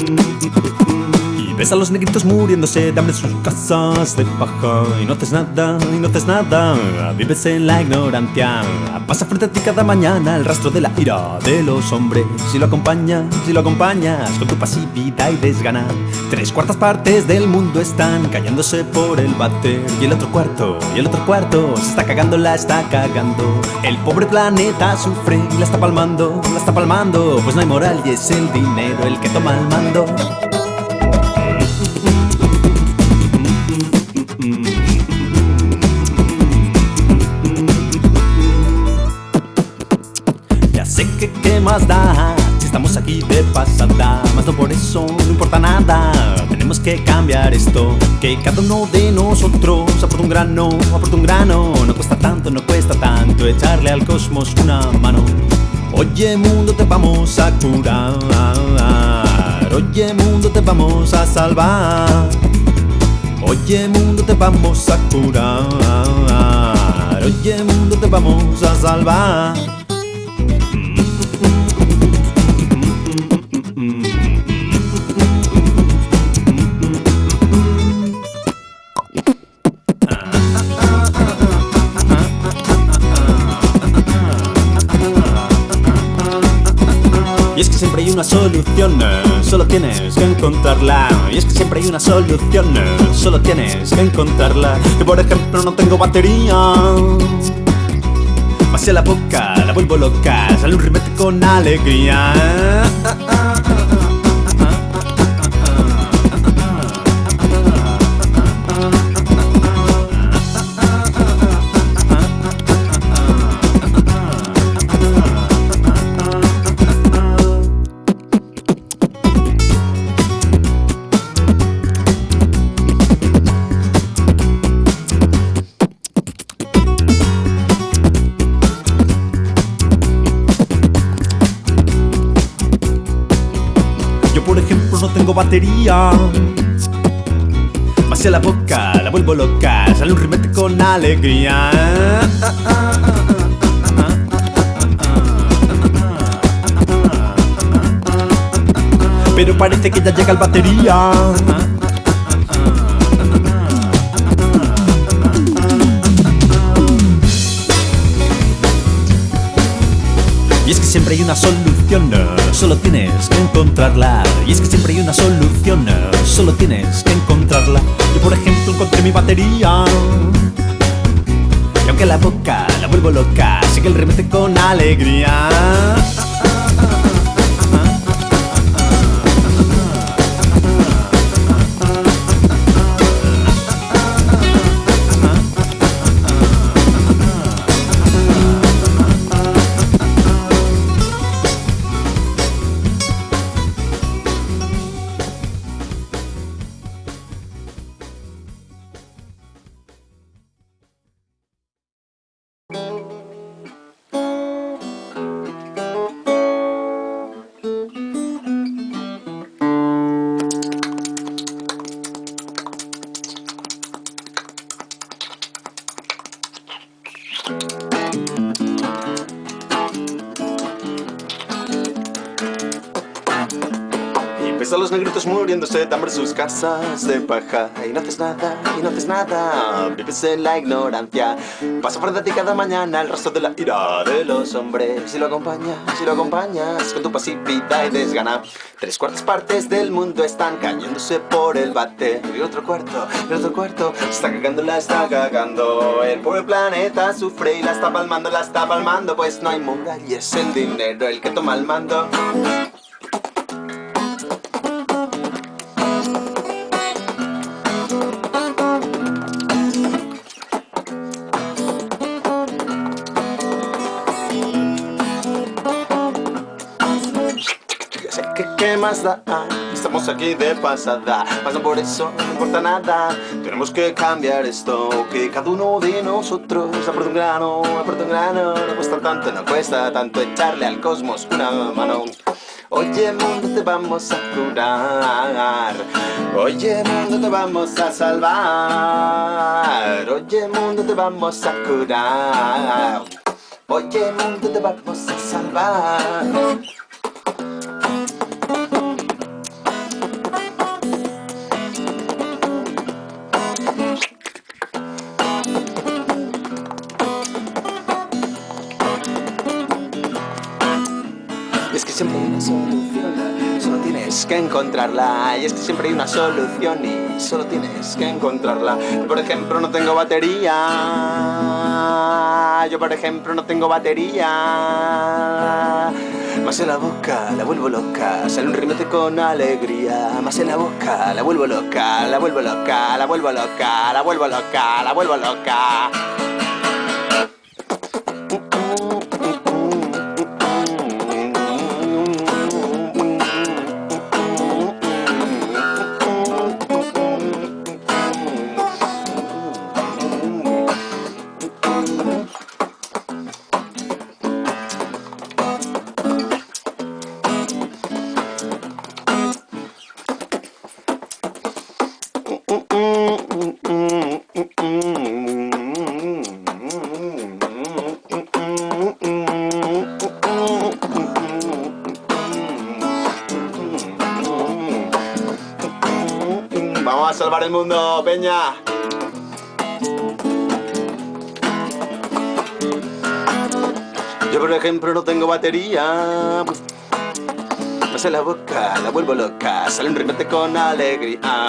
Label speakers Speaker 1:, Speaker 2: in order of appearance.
Speaker 1: Thank you. Ves a los negritos muriéndose de hambre en sus casas de paja Y no haces nada, y no haces nada. Vives en la ignorancia. Pasa frente a ti cada mañana el rastro de la ira de los hombres. Si lo acompañas, si lo acompañas Con tu pasividad y desgana Tres cuartas partes del mundo están cayéndose por el bater Y el otro cuarto, y el otro cuarto Se está cagando, la está cagando. El pobre planeta sufre y la está palmando, la está palmando. Pues no hay moral y es el dinero el que toma el mando de pasada. Más no por eso no importa nada. Tenemos que cambiar esto Que cada uno de nosotros aporta un grano, aporta un grano. No cuesta tanto, no cuesta tanto echarle al cosmos una mano. Oye mundo te vamos a curar. Oye mundo te vamos a salvar. Oye mundo te vamos a curar. Oye mundo te vamos a salvar Y es que siempre hay una solución, solo tienes que encontrarla. Y es que siempre hay una solución, solo tienes que encontrarla. Que por ejemplo no tengo batería. Pasé la boca, la vuelvo loca, sale un rimete con alegría. por ejemplo no tengo batería. Pasé la boca, la vuelvo loca, sale un rimete con alegría. Pero parece que ya llega el batería. Y es que siempre hay una solución, solo tienes que encontrarla. Y es que siempre hay una solución, solo tienes que encontrarla. Yo por ejemplo encontré mi batería. Y aunque la boca la vuelvo loca, sigue el remete con alegría. A los negritos muriéndose de hambre sus casas de paja. Y no haces nada, y no haces nada Vives en la ignorancia. Pasa a ti cada mañana el rastro de la ira de los hombres. Si lo acompañas, si lo acompañas Con tu pasividad y desgana. Tres cuartas partes del mundo están cayéndose por el bate. Y otro cuarto, y otro cuarto Se está cagando, la está cagando. El pobre planeta sufre y la está palmando, la está palmando. Pues no hay es el dinero el que toma el mando que más da Estamos aquí de pasada. No por eso no importa nada. Tenemos que cambiar esto Que cada uno de nosotros aporta un grano Aporta un grano. No cuesta tanto, no cuesta tanto Echarle al cosmos una mano. Oye mundo te vamos a curar. Oye mundo te vamos a salvar. Oye mundo te vamos a curar. Oye mundo te vamos a salvar solución. Solo tienes que encontrarla. Y es que siempre hay una solución y solo tienes que encontrarla. Yo, por ejemplo, no tengo batería. Yo, por ejemplo, no tengo batería. Más en la boca, la vuelvo loca, sale un rimete con alegría. Más en la boca, la vuelvo loca, la vuelvo loca, la vuelvo loca, la vuelvo loca, la vuelvo loca. Vamos a salvar el mundo, Peña. Yo, por ejemplo, no tengo batería. En la boca, la vuelvo loca. Sale un rimete con alegría.